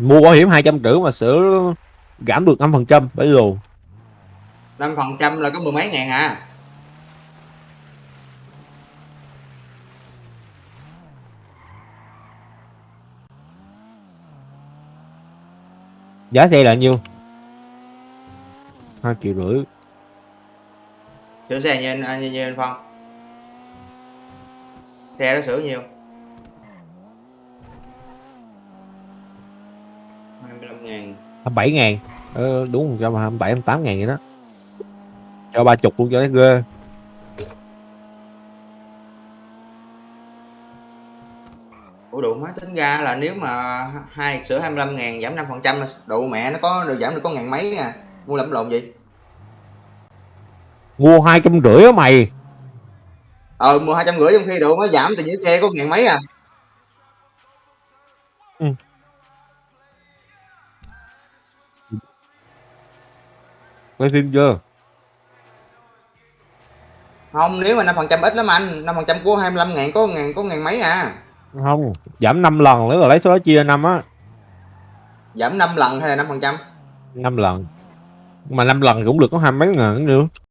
mua bảo hiểm hai trăm rưỡi mà sửa giảm được năm phần trăm phải lù? Năm phần trăm là có mười mấy ngàn à. Giá xe là nhiêu? Hai triệu rưỡi. Sửa xe như anh như, như anh phong. Xe đó sửa nhiêu 25 ngàn. 27 ngàn? Ờ, đúng trăm hai bảy tám ngàn vậy đó. Cho ba chục luôn cho nó ghê. Ủa đủ má tính ra là nếu mà hai sửa 25 ngàn giảm 5 phần trăm độ mẹ nó có được giảm được có ngàn mấy à? Mua lầm lộn gì mua hai trăm rưỡi á mày. Ờ mua hai trăm rưỡi trong khi độ má giảm thì những xe có ngàn mấy à quay phim chưa? Không nếu mà 5 phần trăm ít lắm anh. 5 phần trăm của 25 ngàn có ngàn có ngàn mấy à. Không giảm 5 lần nữa rồi lấy số đó chia năm á. Giảm 5 lần hay là 5 phần trăm? Năm lần. Mà năm lần cũng được có hai mấy ngàn nữa